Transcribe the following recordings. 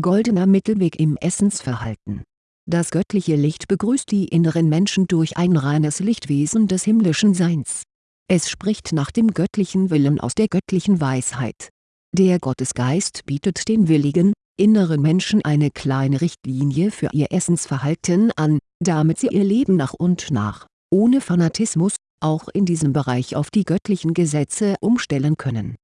goldener Mittelweg im Essensverhalten. Das göttliche Licht begrüßt die inneren Menschen durch ein reines Lichtwesen des himmlischen Seins. Es spricht nach dem göttlichen Willen aus der göttlichen Weisheit. Der Gottesgeist bietet den willigen, inneren Menschen eine kleine Richtlinie für ihr Essensverhalten an, damit sie ihr Leben nach und nach, ohne Fanatismus, auch in diesem Bereich auf die göttlichen Gesetze umstellen können.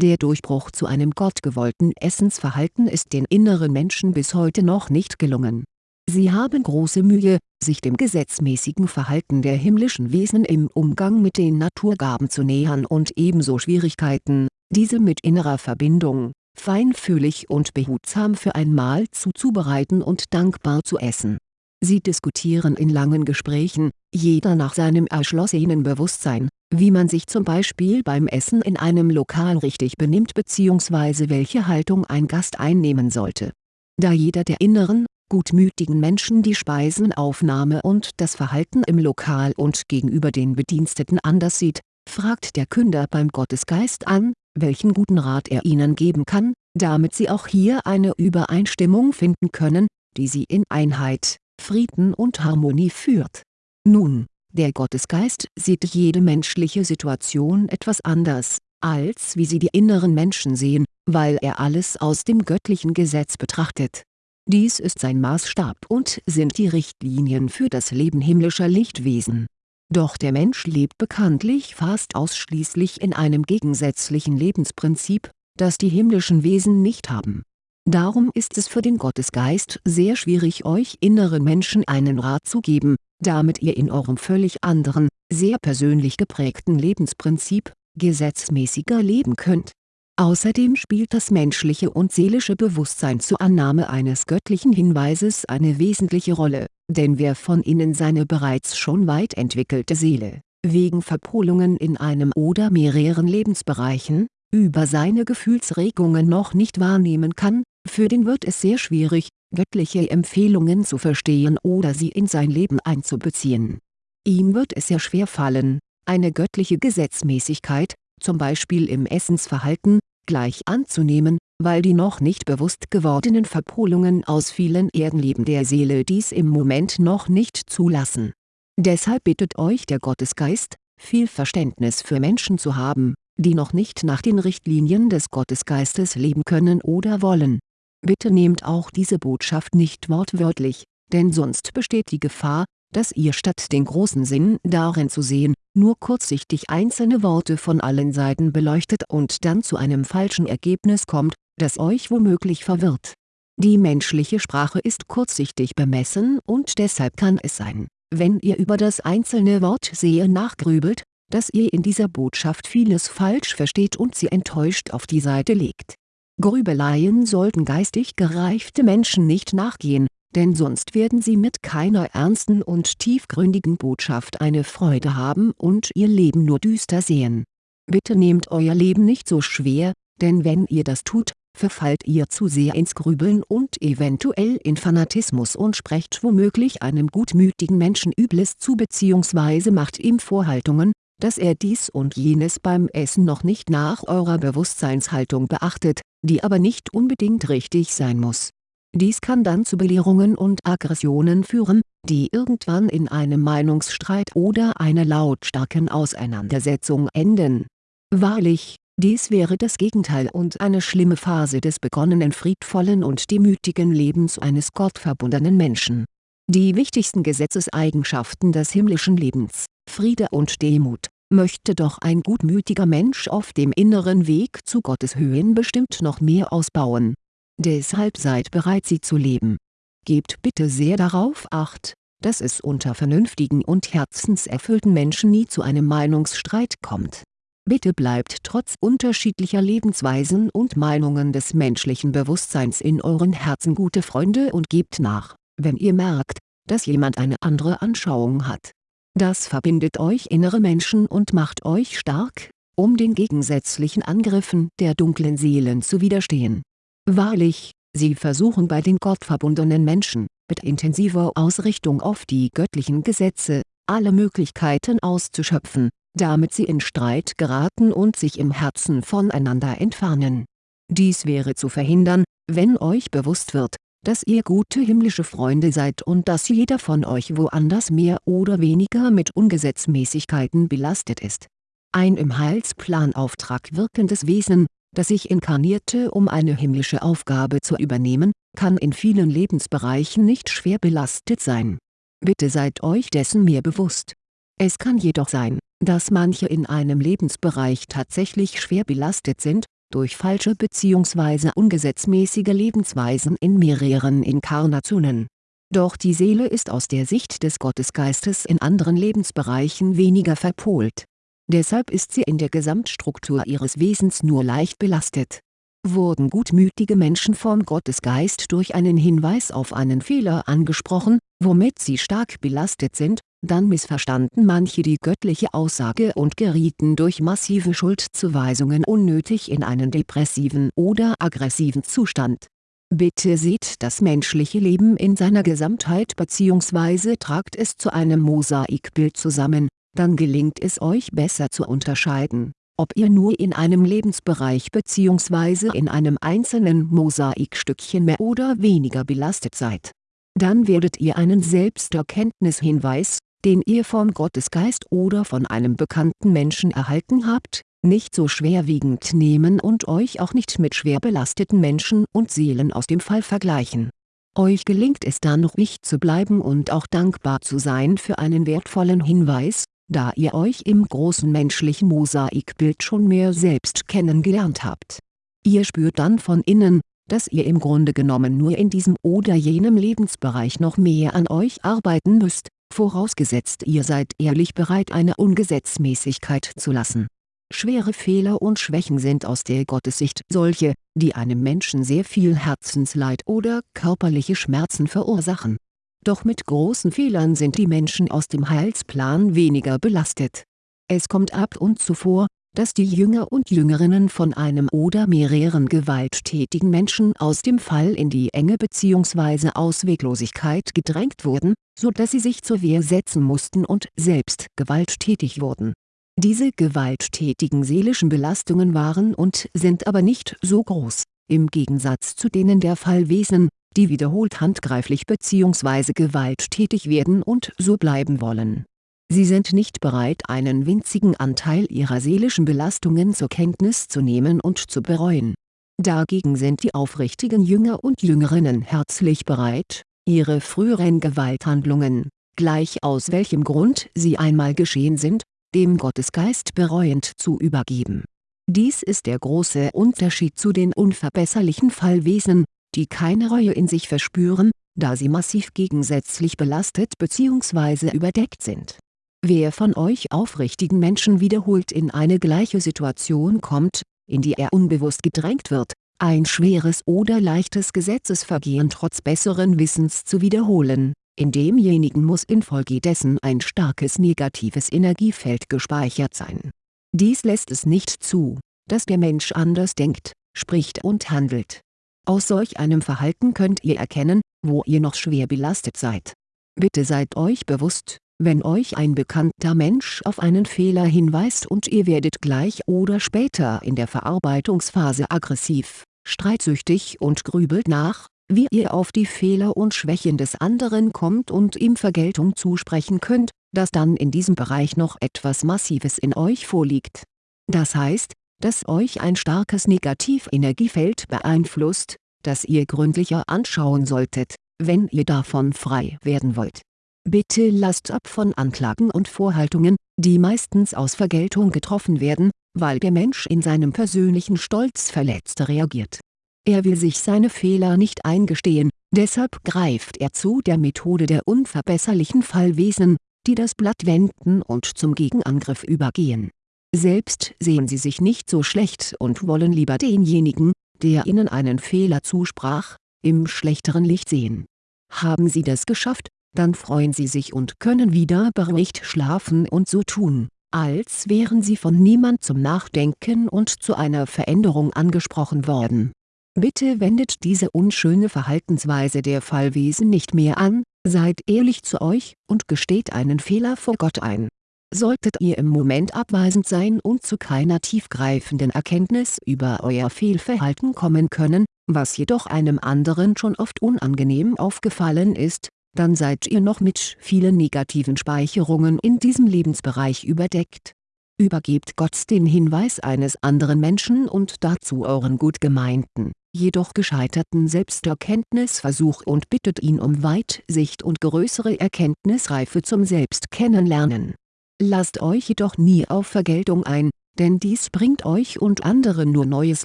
Der Durchbruch zu einem gottgewollten Essensverhalten ist den inneren Menschen bis heute noch nicht gelungen. Sie haben große Mühe, sich dem gesetzmäßigen Verhalten der himmlischen Wesen im Umgang mit den Naturgaben zu nähern und ebenso Schwierigkeiten, diese mit innerer Verbindung, feinfühlig und behutsam für ein Mahl zuzubereiten und dankbar zu essen. Sie diskutieren in langen Gesprächen, jeder nach seinem erschlossenen Bewusstsein, wie man sich zum Beispiel beim Essen in einem Lokal richtig benimmt bzw. welche Haltung ein Gast einnehmen sollte. Da jeder der inneren, gutmütigen Menschen die Speisenaufnahme und das Verhalten im Lokal und gegenüber den Bediensteten anders sieht, fragt der Künder beim Gottesgeist an, welchen guten Rat er ihnen geben kann, damit sie auch hier eine Übereinstimmung finden können, die sie in Einheit, Frieden und Harmonie führt. Nun, der Gottesgeist sieht jede menschliche Situation etwas anders, als wie sie die inneren Menschen sehen, weil er alles aus dem göttlichen Gesetz betrachtet. Dies ist sein Maßstab und sind die Richtlinien für das Leben himmlischer Lichtwesen doch der Mensch lebt bekanntlich fast ausschließlich in einem gegensätzlichen Lebensprinzip, das die himmlischen Wesen nicht haben. Darum ist es für den Gottesgeist sehr schwierig euch inneren Menschen einen Rat zu geben, damit ihr in eurem völlig anderen, sehr persönlich geprägten Lebensprinzip, gesetzmäßiger leben könnt. Außerdem spielt das menschliche und seelische Bewusstsein zur Annahme eines göttlichen Hinweises eine wesentliche Rolle denn wer von Ihnen seine bereits schon weit entwickelte Seele, wegen Verpolungen in einem oder mehreren Lebensbereichen, über seine Gefühlsregungen noch nicht wahrnehmen kann, für den wird es sehr schwierig, göttliche Empfehlungen zu verstehen oder sie in sein Leben einzubeziehen. Ihm wird es sehr schwer fallen, eine göttliche Gesetzmäßigkeit, zum Beispiel im Essensverhalten, gleich anzunehmen, weil die noch nicht bewusst gewordenen Verpolungen aus vielen Erdenleben der Seele dies im Moment noch nicht zulassen. Deshalb bittet euch der Gottesgeist, viel Verständnis für Menschen zu haben, die noch nicht nach den Richtlinien des Gottesgeistes leben können oder wollen. Bitte nehmt auch diese Botschaft nicht wortwörtlich, denn sonst besteht die Gefahr, dass ihr statt den großen Sinn darin zu sehen, nur kurzsichtig einzelne Worte von allen Seiten beleuchtet und dann zu einem falschen Ergebnis kommt, das euch womöglich verwirrt. Die menschliche Sprache ist kurzsichtig bemessen und deshalb kann es sein, wenn ihr über das einzelne Wort sehr nachgrübelt, dass ihr in dieser Botschaft vieles falsch versteht und sie enttäuscht auf die Seite legt. Grübeleien sollten geistig gereifte Menschen nicht nachgehen, denn sonst werden sie mit keiner ernsten und tiefgründigen Botschaft eine Freude haben und ihr Leben nur düster sehen. Bitte nehmt euer Leben nicht so schwer, denn wenn ihr das tut, verfallt ihr zu sehr ins Grübeln und eventuell in Fanatismus und sprecht womöglich einem gutmütigen Menschen Übles zu bzw. macht ihm Vorhaltungen, dass er dies und jenes beim Essen noch nicht nach eurer Bewusstseinshaltung beachtet, die aber nicht unbedingt richtig sein muss. Dies kann dann zu Belehrungen und Aggressionen führen, die irgendwann in einem Meinungsstreit oder einer lautstarken Auseinandersetzung enden. Wahrlich, dies wäre das Gegenteil und eine schlimme Phase des begonnenen friedvollen und demütigen Lebens eines gottverbundenen Menschen. Die wichtigsten Gesetzeseigenschaften des himmlischen Lebens, Friede und Demut, möchte doch ein gutmütiger Mensch auf dem inneren Weg zu Gottes Höhen bestimmt noch mehr ausbauen. Deshalb seid bereit sie zu leben. Gebt bitte sehr darauf Acht, dass es unter vernünftigen und herzenserfüllten Menschen nie zu einem Meinungsstreit kommt Bitte bleibt trotz unterschiedlicher Lebensweisen und Meinungen des menschlichen Bewusstseins in euren Herzen gute Freunde und gebt nach, wenn ihr merkt, dass jemand eine andere Anschauung hat. Das verbindet euch innere Menschen und macht euch stark, um den gegensätzlichen Angriffen der dunklen Seelen zu widerstehen. Wahrlich, sie versuchen bei den gottverbundenen Menschen, mit intensiver Ausrichtung auf die göttlichen Gesetze, alle Möglichkeiten auszuschöpfen, damit sie in Streit geraten und sich im Herzen voneinander entfernen. Dies wäre zu verhindern, Wenn euch bewusst wird, dass ihr gute himmlische Freunde seid und dass jeder von euch woanders mehr oder weniger mit Ungesetzmäßigkeiten belastet ist. Ein im Heilsplan Auftrag wirkendes Wesen, das sich inkarnierte um eine himmlische Aufgabe zu übernehmen, kann in vielen Lebensbereichen nicht schwer belastet sein. Bitte seid euch dessen mehr bewusst. Es kann jedoch sein, dass manche in einem Lebensbereich tatsächlich schwer belastet sind, durch falsche bzw. ungesetzmäßige Lebensweisen in mehreren Inkarnationen. Doch die Seele ist aus der Sicht des Gottesgeistes in anderen Lebensbereichen weniger verpolt. Deshalb ist sie in der Gesamtstruktur ihres Wesens nur leicht belastet. Wurden gutmütige Menschen vom Gottesgeist durch einen Hinweis auf einen Fehler angesprochen, womit sie stark belastet sind, dann missverstanden manche die göttliche Aussage und gerieten durch massive Schuldzuweisungen unnötig in einen depressiven oder aggressiven Zustand. Bitte seht das menschliche Leben in seiner Gesamtheit bzw. tragt es zu einem Mosaikbild zusammen, dann gelingt es euch besser zu unterscheiden, ob ihr nur in einem Lebensbereich bzw. in einem einzelnen Mosaikstückchen mehr oder weniger belastet seid. Dann werdet ihr einen Selbsterkenntnishinweis, den ihr vom Gottesgeist oder von einem bekannten Menschen erhalten habt, nicht so schwerwiegend nehmen und euch auch nicht mit schwer belasteten Menschen und Seelen aus dem Fall vergleichen. Euch gelingt es dann ruhig zu bleiben und auch dankbar zu sein für einen wertvollen Hinweis, da ihr euch im großen menschlichen Mosaikbild schon mehr selbst kennengelernt habt. Ihr spürt dann von innen, dass ihr im Grunde genommen nur in diesem oder jenem Lebensbereich noch mehr an euch arbeiten müsst, vorausgesetzt ihr seid ehrlich bereit eine Ungesetzmäßigkeit zu lassen. Schwere Fehler und Schwächen sind aus der Gottessicht solche, die einem Menschen sehr viel Herzensleid oder körperliche Schmerzen verursachen. Doch mit großen Fehlern sind die Menschen aus dem Heilsplan weniger belastet. Es kommt ab und zu vor, dass die Jünger und Jüngerinnen von einem oder mehreren gewalttätigen Menschen aus dem Fall in die Enge bzw. Ausweglosigkeit gedrängt wurden, so dass sie sich zur Wehr setzen mussten und selbst gewalttätig wurden. Diese gewalttätigen seelischen Belastungen waren und sind aber nicht so groß, im Gegensatz zu denen der Fallwesen, die wiederholt handgreiflich bzw. gewalttätig werden und so bleiben wollen Sie sind nicht bereit einen winzigen Anteil ihrer seelischen Belastungen zur Kenntnis zu nehmen und zu bereuen. Dagegen sind die aufrichtigen Jünger und Jüngerinnen herzlich bereit, ihre früheren Gewalthandlungen, gleich aus welchem Grund sie einmal geschehen sind, dem Gottesgeist bereuend zu übergeben. Dies ist der große Unterschied zu den unverbesserlichen Fallwesen, die keine Reue in sich verspüren, da sie massiv gegensätzlich belastet bzw. überdeckt sind Wer von euch aufrichtigen Menschen wiederholt in eine gleiche Situation kommt, in die er unbewusst gedrängt wird, ein schweres oder leichtes Gesetzesvergehen trotz besseren Wissens zu wiederholen, in demjenigen muss infolgedessen ein starkes negatives Energiefeld gespeichert sein. Dies lässt es nicht zu, dass der Mensch anders denkt, spricht und handelt. Aus solch einem Verhalten könnt ihr erkennen, wo ihr noch schwer belastet seid. Bitte seid euch bewusst, wenn euch ein bekannter Mensch auf einen Fehler hinweist und ihr werdet gleich oder später in der Verarbeitungsphase aggressiv, streitsüchtig und grübelt nach, wie ihr auf die Fehler und Schwächen des anderen kommt und ihm Vergeltung zusprechen könnt, dass dann in diesem Bereich noch etwas Massives in euch vorliegt. Das heißt, dass euch ein starkes Negativenergiefeld beeinflusst, das ihr gründlicher anschauen solltet, wenn ihr davon frei werden wollt Bitte lasst ab von Anklagen und Vorhaltungen, die meistens aus Vergeltung getroffen werden, weil der Mensch in seinem persönlichen Stolz verletzt reagiert. Er will sich seine Fehler nicht eingestehen, deshalb greift er zu der Methode der unverbesserlichen Fallwesen, die das Blatt wenden und zum Gegenangriff übergehen. Selbst sehen sie sich nicht so schlecht und wollen lieber denjenigen, der ihnen einen Fehler zusprach, im schlechteren Licht sehen. Haben sie das geschafft, dann freuen sie sich und können wieder beruhigt schlafen und so tun, als wären sie von niemand zum Nachdenken und zu einer Veränderung angesprochen worden. Bitte wendet diese unschöne Verhaltensweise der Fallwesen nicht mehr an, seid ehrlich zu euch und gesteht einen Fehler vor Gott ein. solltet ihr im Moment abweisend sein und zu keiner tiefgreifenden Erkenntnis über euer Fehlverhalten kommen können, was jedoch einem anderen schon oft unangenehm aufgefallen ist, dann seid ihr noch mit vielen negativen Speicherungen in diesem Lebensbereich überdeckt. Übergebt Gott den Hinweis eines anderen Menschen und dazu euren gut gemeinten, jedoch gescheiterten Selbsterkenntnisversuch und bittet ihn um Weitsicht und größere Erkenntnisreife zum Selbstkennenlernen. Lasst euch jedoch nie auf Vergeltung ein, denn dies bringt euch und anderen nur neues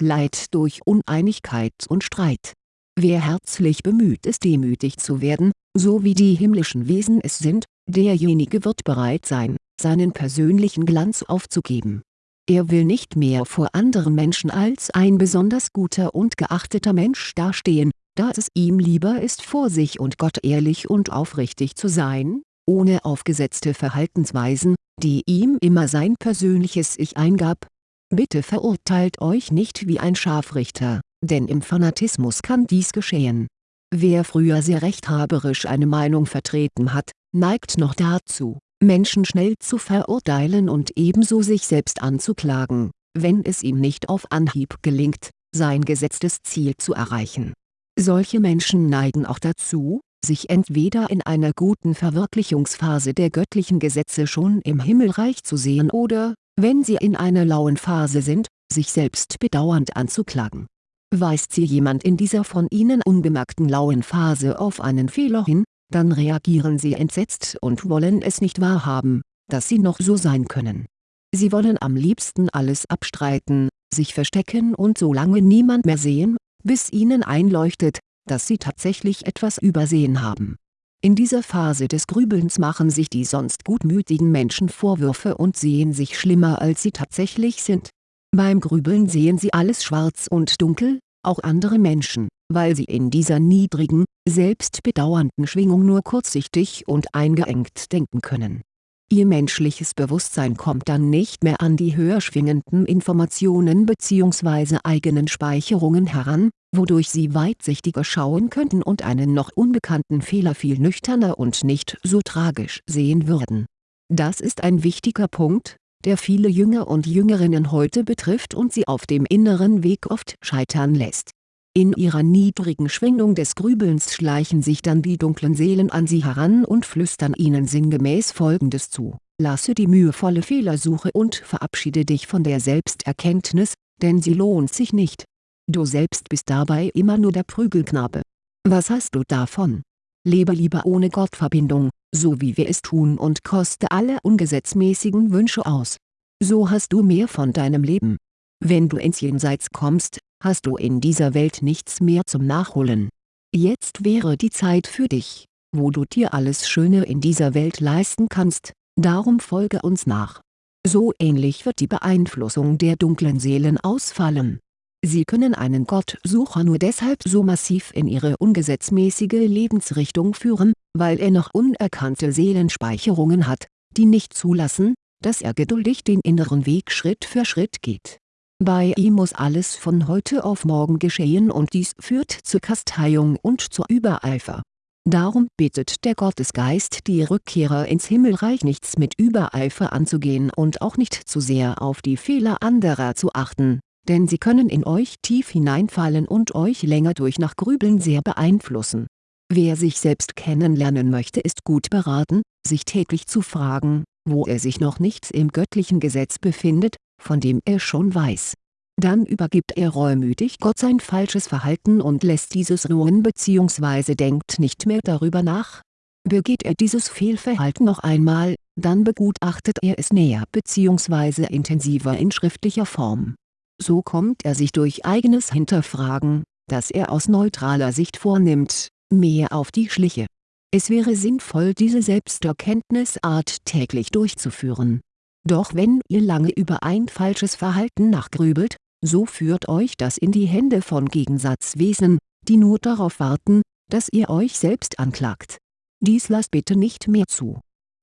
Leid durch Uneinigkeit und Streit. Wer herzlich bemüht ist demütig zu werden, so wie die himmlischen Wesen es sind, derjenige wird bereit sein, seinen persönlichen Glanz aufzugeben. Er will nicht mehr vor anderen Menschen als ein besonders guter und geachteter Mensch dastehen, da es ihm lieber ist vor sich und Gott ehrlich und aufrichtig zu sein, ohne aufgesetzte Verhaltensweisen, die ihm immer sein persönliches Ich eingab. Bitte verurteilt euch nicht wie ein Scharfrichter, denn im Fanatismus kann dies geschehen. Wer früher sehr rechthaberisch eine Meinung vertreten hat, neigt noch dazu, Menschen schnell zu verurteilen und ebenso sich selbst anzuklagen, wenn es ihm nicht auf Anhieb gelingt, sein gesetztes Ziel zu erreichen. Solche Menschen neigen auch dazu, sich entweder in einer guten Verwirklichungsphase der göttlichen Gesetze schon im Himmelreich zu sehen oder, wenn sie in einer lauen Phase sind, sich selbst bedauernd anzuklagen. Weist sie jemand in dieser von ihnen unbemerkten lauen Phase auf einen Fehler hin, dann reagieren sie entsetzt und wollen es nicht wahrhaben, dass sie noch so sein können. Sie wollen am liebsten alles abstreiten, sich verstecken und so lange niemand mehr sehen, bis ihnen einleuchtet, dass sie tatsächlich etwas übersehen haben. In dieser Phase des Grübelns machen sich die sonst gutmütigen Menschen Vorwürfe und sehen sich schlimmer als sie tatsächlich sind. Beim Grübeln sehen sie alles schwarz und dunkel, auch andere Menschen, weil sie in dieser niedrigen, selbstbedauernden Schwingung nur kurzsichtig und eingeengt denken können Ihr menschliches Bewusstsein kommt dann nicht mehr an die höher schwingenden Informationen bzw. eigenen Speicherungen heran, wodurch sie weitsichtiger schauen könnten und einen noch unbekannten Fehler viel nüchterner und nicht so tragisch sehen würden. Das ist ein wichtiger Punkt, der viele Jünger und Jüngerinnen heute betrifft und sie auf dem inneren Weg oft scheitern lässt in ihrer niedrigen Schwingung des Grübelns schleichen sich dann die dunklen Seelen an sie heran und flüstern ihnen sinngemäß folgendes zu, lasse die mühevolle Fehlersuche und verabschiede dich von der Selbsterkenntnis, denn sie lohnt sich nicht. Du selbst bist dabei immer nur der Prügelknabe. Was hast du davon? Lebe lieber ohne Gottverbindung, so wie wir es tun und koste alle ungesetzmäßigen Wünsche aus. So hast du mehr von deinem Leben. Wenn du ins Jenseits kommst, hast du in dieser Welt nichts mehr zum Nachholen. Jetzt wäre die Zeit für dich, wo du dir alles Schöne in dieser Welt leisten kannst, darum folge uns nach. So ähnlich wird die Beeinflussung der dunklen Seelen ausfallen. Sie können einen Gottsucher nur deshalb so massiv in ihre ungesetzmäßige Lebensrichtung führen, weil er noch unerkannte Seelenspeicherungen hat, die nicht zulassen, dass er geduldig den inneren Weg Schritt für Schritt geht bei ihm muss alles von heute auf morgen geschehen und dies führt zur Kasteiung und zur Übereifer. Darum bittet der Gottesgeist die Rückkehrer ins Himmelreich nichts mit Übereifer anzugehen und auch nicht zu sehr auf die Fehler anderer zu achten, denn sie können in euch tief hineinfallen und euch länger durch nach Grübeln sehr beeinflussen. Wer sich selbst kennenlernen möchte ist gut beraten, sich täglich zu fragen, wo er sich noch nicht im göttlichen Gesetz befindet, von dem er schon weiß. Dann übergibt er reumütig Gott sein falsches Verhalten und lässt dieses ruhen bzw. denkt nicht mehr darüber nach. Begeht er dieses Fehlverhalten noch einmal, dann begutachtet er es näher bzw. intensiver in schriftlicher Form. So kommt er sich durch eigenes Hinterfragen, das er aus neutraler Sicht vornimmt, mehr auf die Schliche. Es wäre sinnvoll diese Selbsterkenntnisart täglich durchzuführen doch wenn ihr lange über ein falsches Verhalten nachgrübelt, so führt euch das in die Hände von Gegensatzwesen, die nur darauf warten, dass ihr euch selbst anklagt. Dies lasst bitte nicht mehr zu.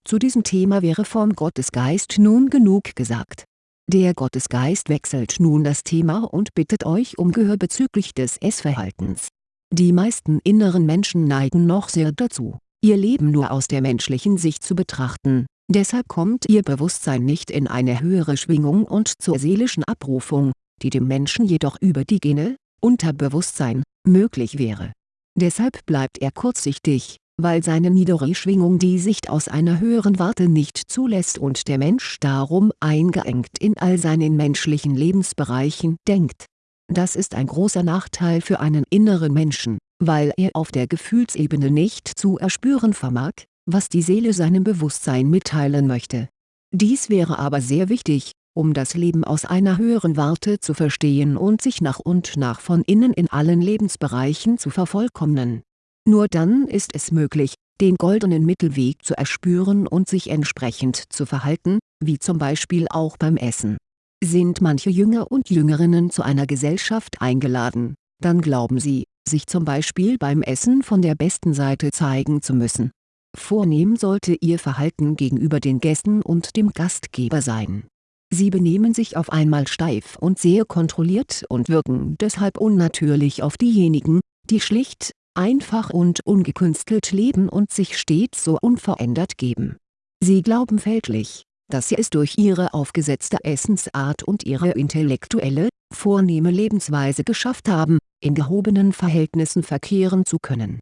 Zu diesem Thema wäre vom Gottesgeist nun genug gesagt. Der Gottesgeist wechselt nun das Thema und bittet euch um Gehör bezüglich des Essverhaltens. Die meisten inneren Menschen neigen noch sehr dazu, ihr Leben nur aus der menschlichen Sicht zu betrachten, Deshalb kommt ihr Bewusstsein nicht in eine höhere Schwingung und zur seelischen Abrufung, die dem Menschen jedoch über die Gene, Unterbewusstsein, möglich wäre. Deshalb bleibt er kurzsichtig, weil seine niedere Schwingung die Sicht aus einer höheren Warte nicht zulässt und der Mensch darum eingeengt in all seinen menschlichen Lebensbereichen denkt. Das ist ein großer Nachteil für einen inneren Menschen, weil er auf der Gefühlsebene nicht zu erspüren vermag, was die Seele seinem Bewusstsein mitteilen möchte. Dies wäre aber sehr wichtig, um das Leben aus einer höheren Warte zu verstehen und sich nach und nach von innen in allen Lebensbereichen zu vervollkommnen. Nur dann ist es möglich, den goldenen Mittelweg zu erspüren und sich entsprechend zu verhalten, wie zum Beispiel auch beim Essen. Sind manche Jünger und Jüngerinnen zu einer Gesellschaft eingeladen, dann glauben sie, sich zum Beispiel beim Essen von der besten Seite zeigen zu müssen Vornehm sollte ihr Verhalten gegenüber den Gästen und dem Gastgeber sein. Sie benehmen sich auf einmal steif und sehr kontrolliert und wirken deshalb unnatürlich auf diejenigen, die schlicht, einfach und ungekünstelt leben und sich stets so unverändert geben. Sie glauben fälschlich, dass sie es durch ihre aufgesetzte Essensart und ihre intellektuelle, vornehme Lebensweise geschafft haben, in gehobenen Verhältnissen verkehren zu können.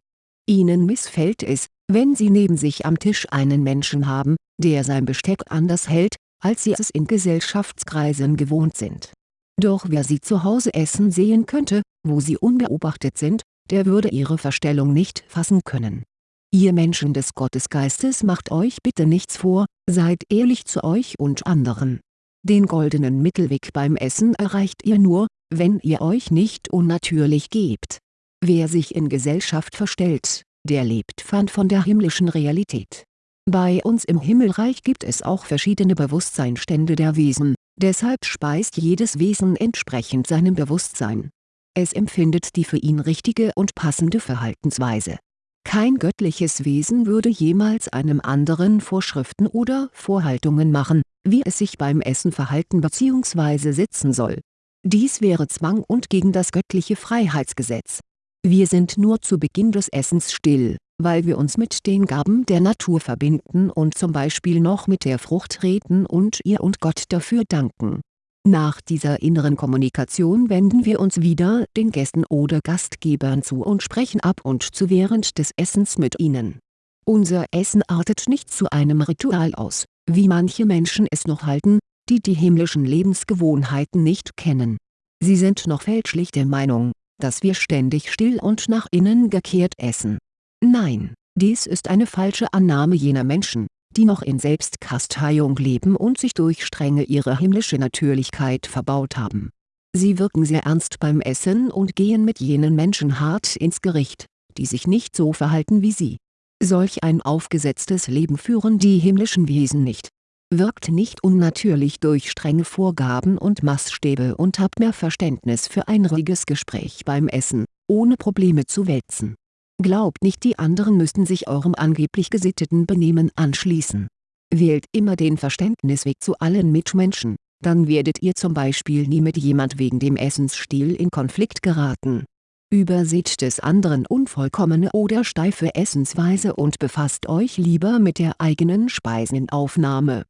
Ihnen missfällt es, wenn Sie neben sich am Tisch einen Menschen haben, der sein Besteck anders hält, als Sie es in Gesellschaftskreisen gewohnt sind. Doch wer Sie zu Hause essen sehen könnte, wo Sie unbeobachtet sind, der würde Ihre Verstellung nicht fassen können. Ihr Menschen des Gottesgeistes macht euch bitte nichts vor, seid ehrlich zu euch und anderen. Den goldenen Mittelweg beim Essen erreicht ihr nur, wenn ihr euch nicht unnatürlich gebt. Wer sich in Gesellschaft verstellt, der lebt fern von der himmlischen Realität. Bei uns im Himmelreich gibt es auch verschiedene Bewusstseinstände der Wesen, deshalb speist jedes Wesen entsprechend seinem Bewusstsein. Es empfindet die für ihn richtige und passende Verhaltensweise. Kein göttliches Wesen würde jemals einem anderen Vorschriften oder Vorhaltungen machen, wie es sich beim Essen verhalten bzw. sitzen soll. Dies wäre Zwang und gegen das göttliche Freiheitsgesetz wir sind nur zu Beginn des Essens still, weil wir uns mit den Gaben der Natur verbinden und zum Beispiel noch mit der Frucht reden und ihr und Gott dafür danken. Nach dieser inneren Kommunikation wenden wir uns wieder den Gästen oder Gastgebern zu und sprechen ab und zu während des Essens mit ihnen. Unser Essen artet nicht zu einem Ritual aus, wie manche Menschen es noch halten, die die himmlischen Lebensgewohnheiten nicht kennen. Sie sind noch fälschlich der Meinung, dass wir ständig still und nach innen gekehrt essen. Nein, dies ist eine falsche Annahme jener Menschen, die noch in Selbstkasteiung leben und sich durch Strenge ihre himmlische Natürlichkeit verbaut haben. Sie wirken sehr ernst beim Essen und gehen mit jenen Menschen hart ins Gericht, die sich nicht so verhalten wie sie. Solch ein aufgesetztes Leben führen die himmlischen Wesen nicht wirkt nicht unnatürlich durch strenge Vorgaben und Maßstäbe und habt mehr Verständnis für ein ruhiges Gespräch beim Essen, ohne Probleme zu wälzen. Glaubt nicht die anderen müssten sich eurem angeblich gesitteten Benehmen anschließen. Wählt immer den Verständnisweg zu allen Mitmenschen, dann werdet ihr zum Beispiel nie mit jemand wegen dem Essensstil in Konflikt geraten. Überseht des anderen unvollkommene oder steife Essensweise und befasst euch lieber mit der eigenen Speisenaufnahme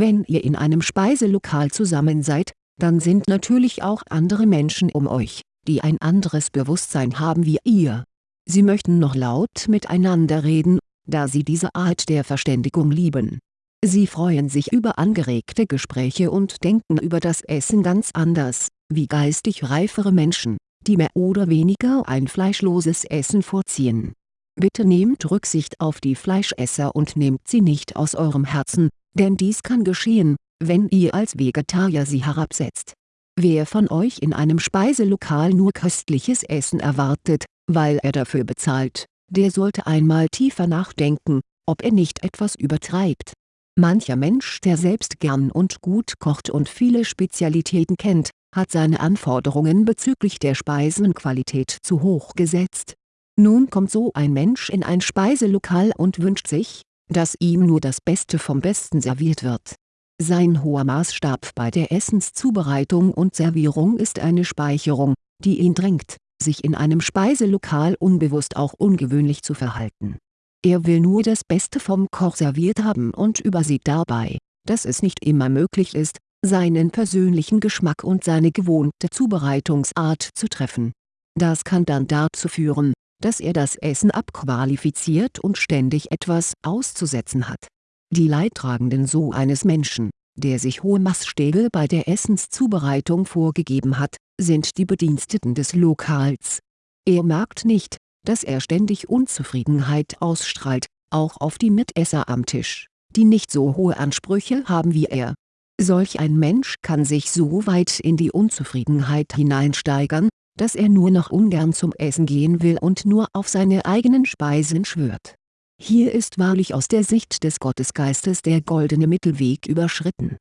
wenn ihr in einem Speiselokal zusammen seid, dann sind natürlich auch andere Menschen um euch, die ein anderes Bewusstsein haben wie ihr. Sie möchten noch laut miteinander reden, da sie diese Art der Verständigung lieben. Sie freuen sich über angeregte Gespräche und denken über das Essen ganz anders, wie geistig reifere Menschen, die mehr oder weniger ein fleischloses Essen vorziehen. Bitte nehmt Rücksicht auf die Fleischesser und nehmt sie nicht aus eurem Herzen, denn dies kann geschehen, wenn ihr als Vegetarier sie herabsetzt. Wer von euch in einem Speiselokal nur köstliches Essen erwartet, weil er dafür bezahlt, der sollte einmal tiefer nachdenken, ob er nicht etwas übertreibt. Mancher Mensch der selbst gern und gut kocht und viele Spezialitäten kennt, hat seine Anforderungen bezüglich der Speisenqualität zu hoch gesetzt. Nun kommt so ein Mensch in ein Speiselokal und wünscht sich, dass ihm nur das Beste vom Besten serviert wird. Sein hoher Maßstab bei der Essenszubereitung und Servierung ist eine Speicherung, die ihn drängt, sich in einem Speiselokal unbewusst auch ungewöhnlich zu verhalten. Er will nur das Beste vom Koch serviert haben und übersieht dabei, dass es nicht immer möglich ist, seinen persönlichen Geschmack und seine gewohnte Zubereitungsart zu treffen. Das kann dann dazu führen, dass er das Essen abqualifiziert und ständig etwas auszusetzen hat. Die Leidtragenden so eines Menschen, der sich hohe Maßstäbe bei der Essenszubereitung vorgegeben hat, sind die Bediensteten des Lokals. Er merkt nicht, dass er ständig Unzufriedenheit ausstrahlt, auch auf die Mitesser am Tisch, die nicht so hohe Ansprüche haben wie er. Solch ein Mensch kann sich so weit in die Unzufriedenheit hineinsteigern, dass er nur noch ungern zum Essen gehen will und nur auf seine eigenen Speisen schwört. Hier ist wahrlich aus der Sicht des Gottesgeistes der goldene Mittelweg überschritten.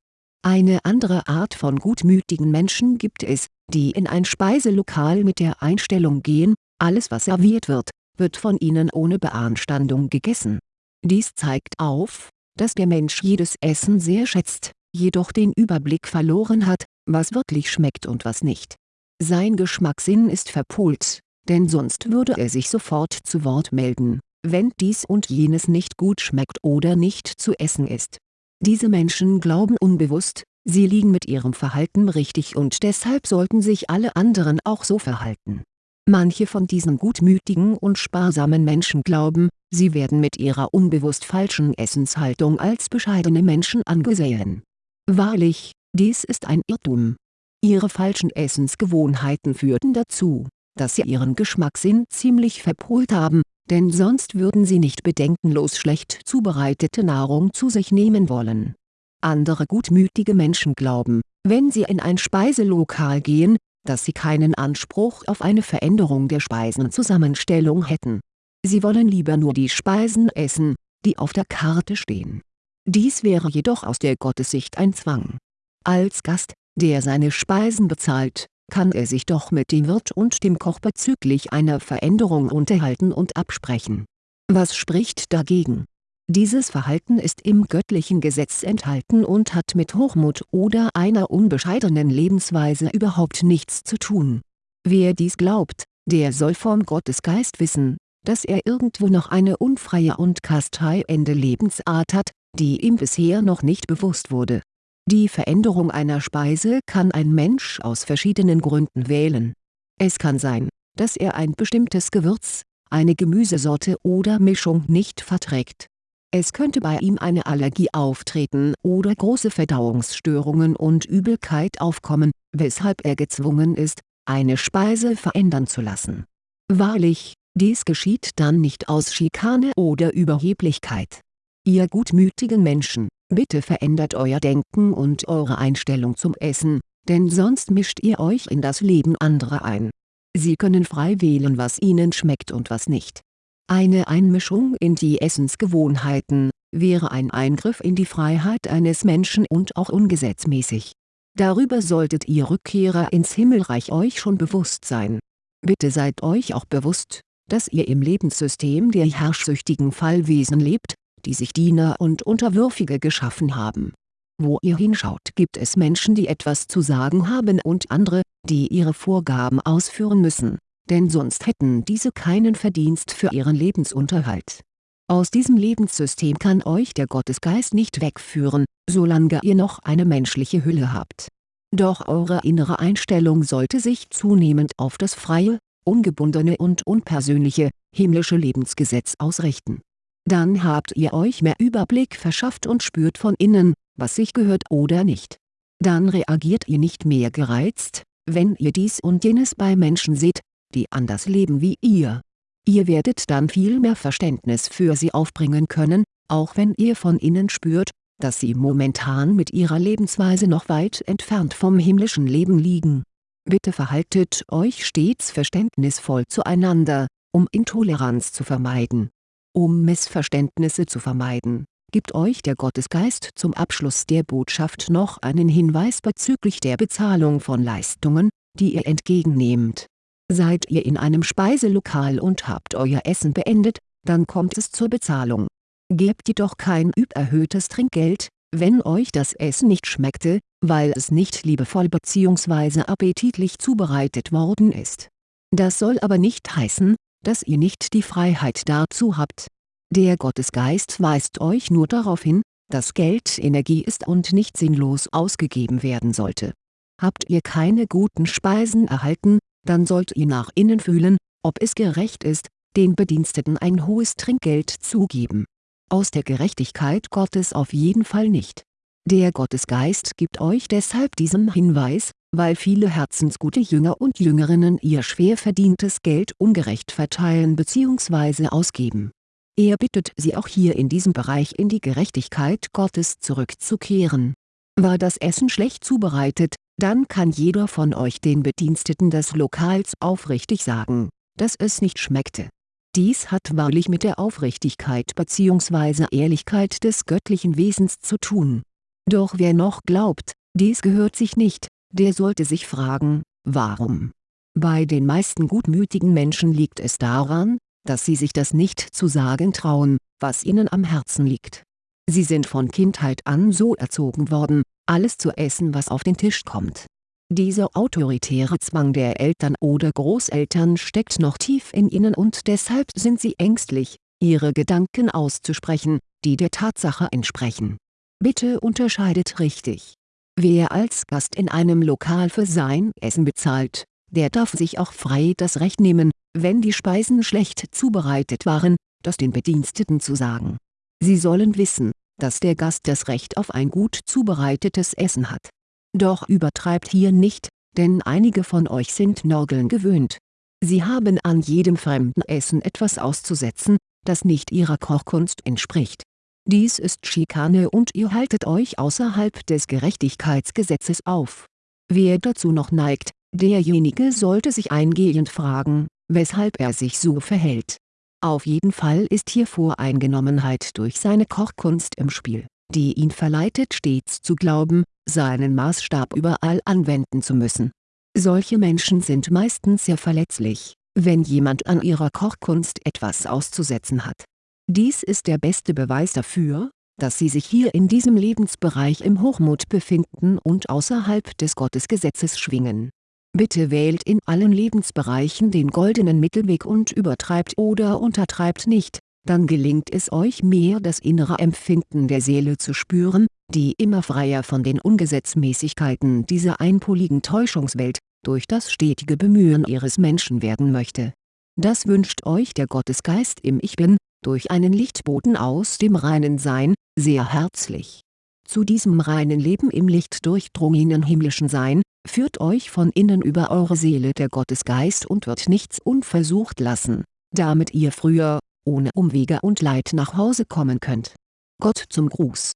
Eine andere Art von gutmütigen Menschen gibt es, die in ein Speiselokal mit der Einstellung gehen, alles was serviert wird, wird von ihnen ohne Beanstandung gegessen. Dies zeigt auf, dass der Mensch jedes Essen sehr schätzt, jedoch den Überblick verloren hat, was wirklich schmeckt und was nicht sein Geschmackssinn ist verpolt, denn sonst würde er sich sofort zu Wort melden, wenn dies und jenes nicht gut schmeckt oder nicht zu essen ist. Diese Menschen glauben unbewusst, sie liegen mit ihrem Verhalten richtig und deshalb sollten sich alle anderen auch so verhalten. Manche von diesen gutmütigen und sparsamen Menschen glauben, sie werden mit ihrer unbewusst falschen Essenshaltung als bescheidene Menschen angesehen. Wahrlich, dies ist ein Irrtum Ihre falschen Essensgewohnheiten führten dazu, dass Sie Ihren Geschmackssinn ziemlich verpolt haben, denn sonst würden Sie nicht bedenkenlos schlecht zubereitete Nahrung zu sich nehmen wollen. Andere gutmütige Menschen glauben, wenn sie in ein Speiselokal gehen, dass sie keinen Anspruch auf eine Veränderung der Speisenzusammenstellung hätten. Sie wollen lieber nur die Speisen essen, die auf der Karte stehen. Dies wäre jedoch aus der Gottessicht ein Zwang. Als Gast, der seine Speisen bezahlt, kann er sich doch mit dem Wirt und dem Koch bezüglich einer Veränderung unterhalten und absprechen. Was spricht dagegen? Dieses Verhalten ist im göttlichen Gesetz enthalten und hat mit Hochmut oder einer unbescheidenen Lebensweise überhaupt nichts zu tun. Wer dies glaubt, der soll vom Gottesgeist wissen, dass er irgendwo noch eine unfreie und kasteiende Lebensart hat, die ihm bisher noch nicht bewusst wurde die Veränderung einer Speise kann ein Mensch aus verschiedenen Gründen wählen. Es kann sein, dass er ein bestimmtes Gewürz, eine Gemüsesorte oder Mischung nicht verträgt. Es könnte bei ihm eine Allergie auftreten oder große Verdauungsstörungen und Übelkeit aufkommen, weshalb er gezwungen ist, eine Speise verändern zu lassen. Wahrlich, dies geschieht dann nicht aus Schikane oder Überheblichkeit. Ihr gutmütigen Menschen, Bitte verändert euer Denken und eure Einstellung zum Essen, denn sonst mischt ihr euch in das Leben anderer ein. Sie können frei wählen was ihnen schmeckt und was nicht. Eine Einmischung in die Essensgewohnheiten, wäre ein Eingriff in die Freiheit eines Menschen und auch ungesetzmäßig. Darüber solltet ihr Rückkehrer ins Himmelreich euch schon bewusst sein. Bitte seid euch auch bewusst, dass ihr im Lebenssystem der herrschsüchtigen Fallwesen lebt, die sich Diener und Unterwürfige geschaffen haben. Wo ihr hinschaut gibt es Menschen die etwas zu sagen haben und andere, die ihre Vorgaben ausführen müssen, denn sonst hätten diese keinen Verdienst für ihren Lebensunterhalt. Aus diesem Lebenssystem kann euch der Gottesgeist nicht wegführen, solange ihr noch eine menschliche Hülle habt. Doch eure innere Einstellung sollte sich zunehmend auf das freie, ungebundene und unpersönliche, himmlische Lebensgesetz ausrichten dann habt ihr euch mehr Überblick verschafft und spürt von innen, was sich gehört oder nicht. Dann reagiert ihr nicht mehr gereizt, wenn ihr dies und jenes bei Menschen seht, die anders leben wie ihr. Ihr werdet dann viel mehr Verständnis für sie aufbringen können, auch wenn ihr von innen spürt, dass sie momentan mit ihrer Lebensweise noch weit entfernt vom himmlischen Leben liegen. Bitte verhaltet euch stets verständnisvoll zueinander, um Intoleranz zu vermeiden um Missverständnisse zu vermeiden, gibt euch der Gottesgeist zum Abschluss der Botschaft noch einen Hinweis bezüglich der Bezahlung von Leistungen, die ihr entgegennehmt. Seid ihr in einem Speiselokal und habt euer Essen beendet, dann kommt es zur Bezahlung. Gebt jedoch kein übererhöhtes Trinkgeld, wenn euch das Essen nicht schmeckte, weil es nicht liebevoll bzw. appetitlich zubereitet worden ist. Das soll aber nicht heißen, dass ihr nicht die Freiheit dazu habt. Der Gottesgeist weist euch nur darauf hin, dass Geld Energie ist und nicht sinnlos ausgegeben werden sollte. Habt ihr keine guten Speisen erhalten, dann sollt ihr nach innen fühlen, ob es gerecht ist, den Bediensteten ein hohes Trinkgeld zu geben. Aus der Gerechtigkeit Gottes auf jeden Fall nicht. Der Gottesgeist gibt euch deshalb diesen Hinweis, weil viele herzensgute Jünger und Jüngerinnen ihr schwer verdientes Geld ungerecht verteilen bzw. ausgeben er bittet sie auch hier in diesem Bereich in die Gerechtigkeit Gottes zurückzukehren. War das Essen schlecht zubereitet, dann kann jeder von euch den Bediensteten des Lokals aufrichtig sagen, dass es nicht schmeckte. Dies hat wahrlich mit der Aufrichtigkeit bzw. Ehrlichkeit des göttlichen Wesens zu tun. Doch wer noch glaubt, dies gehört sich nicht, der sollte sich fragen, warum? Bei den meisten gutmütigen Menschen liegt es daran, dass sie sich das nicht zu sagen trauen, was ihnen am Herzen liegt. Sie sind von Kindheit an so erzogen worden, alles zu essen was auf den Tisch kommt. Dieser autoritäre Zwang der Eltern oder Großeltern steckt noch tief in ihnen und deshalb sind sie ängstlich, ihre Gedanken auszusprechen, die der Tatsache entsprechen. Bitte unterscheidet richtig. Wer als Gast in einem Lokal für sein Essen bezahlt, der darf sich auch frei das Recht nehmen, wenn die Speisen schlecht zubereitet waren, das den Bediensteten zu sagen. Sie sollen wissen, dass der Gast das Recht auf ein gut zubereitetes Essen hat. Doch übertreibt hier nicht, denn einige von euch sind Norgeln gewöhnt. Sie haben an jedem fremden Essen etwas auszusetzen, das nicht ihrer Kochkunst entspricht. Dies ist Schikane und ihr haltet euch außerhalb des Gerechtigkeitsgesetzes auf. Wer dazu noch neigt, derjenige sollte sich eingehend fragen, weshalb er sich so verhält. Auf jeden Fall ist hier Voreingenommenheit durch seine Kochkunst im Spiel, die ihn verleitet stets zu glauben, seinen Maßstab überall anwenden zu müssen. Solche Menschen sind meistens sehr verletzlich, wenn jemand an ihrer Kochkunst etwas auszusetzen hat. Dies ist der beste Beweis dafür, dass sie sich hier in diesem Lebensbereich im Hochmut befinden und außerhalb des Gottesgesetzes schwingen Bitte wählt in allen Lebensbereichen den goldenen Mittelweg und übertreibt oder untertreibt nicht, dann gelingt es euch mehr das innere Empfinden der Seele zu spüren, die immer freier von den Ungesetzmäßigkeiten dieser einpoligen Täuschungswelt, durch das stetige Bemühen ihres Menschen werden möchte. Das wünscht euch der Gottesgeist im Ich Bin, durch einen Lichtboten aus dem reinen Sein, sehr herzlich. Zu diesem reinen Leben im Licht durchdrungenen himmlischen Sein, führt euch von innen über eure Seele der Gottesgeist und wird nichts unversucht lassen, damit ihr früher, ohne Umwege und Leid nach Hause kommen könnt. Gott zum Gruß